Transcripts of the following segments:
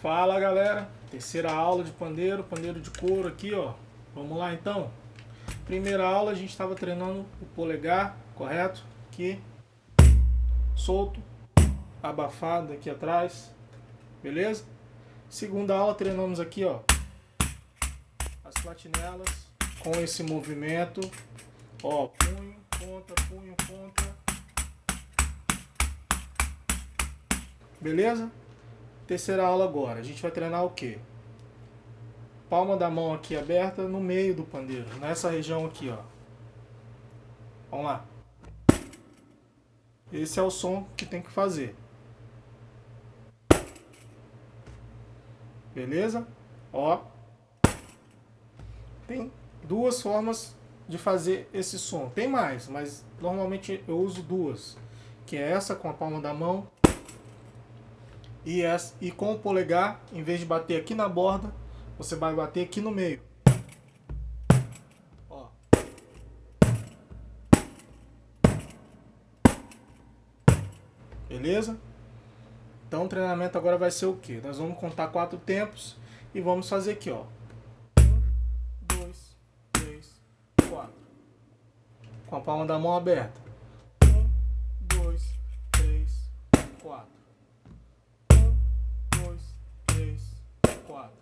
Fala galera, terceira aula de pandeiro, pandeiro de couro aqui ó. Vamos lá então. Primeira aula a gente estava treinando o polegar, correto? Aqui, solto, abafado aqui atrás, beleza? Segunda aula treinamos aqui ó, as platinelas com esse movimento, ó, punho, ponta, punho, ponta. Beleza? Terceira aula agora, a gente vai treinar o quê? Palma da mão aqui aberta no meio do pandeiro, nessa região aqui, ó. Vamos lá. Esse é o som que tem que fazer. Beleza? Ó. Tem duas formas de fazer esse som. Tem mais, mas normalmente eu uso duas. Que é essa com a palma da mão e, essa, e com o polegar, em vez de bater aqui na borda, você vai bater aqui no meio. Ó. Beleza? Então o treinamento agora vai ser o que? Nós vamos contar quatro tempos e vamos fazer aqui, ó. Um, dois, três, quatro. Com a palma da mão aberta. Um, dois, três, quatro. Palma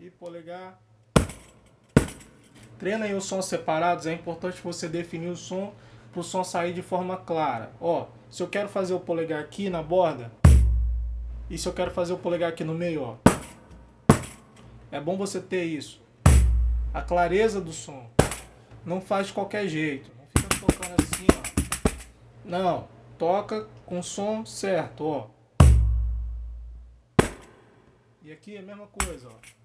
e polegar. Treina aí os sons separados, é importante você definir o som para o som sair de forma clara. Ó, se eu quero fazer o polegar aqui na borda, e se eu quero fazer o polegar aqui no meio, ó. É bom você ter isso. A clareza do som. Não faz de qualquer jeito. Não fica tocando assim, ó. Não, toca com o som certo, ó. E aqui é a mesma coisa, ó.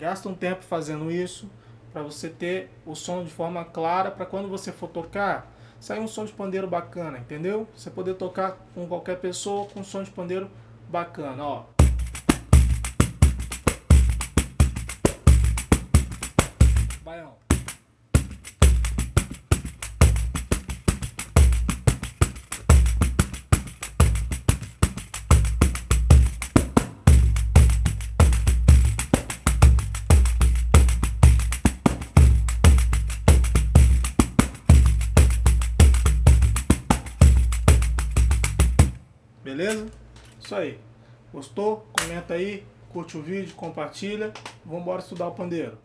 Gasta um tempo fazendo isso para você ter o som de forma clara para quando você for tocar sair um som de pandeiro bacana, entendeu? Você poder tocar com qualquer pessoa com som de pandeiro bacana, ó. Beleza? Isso aí. Gostou? Comenta aí, curte o vídeo, compartilha. Vamos embora estudar o pandeiro.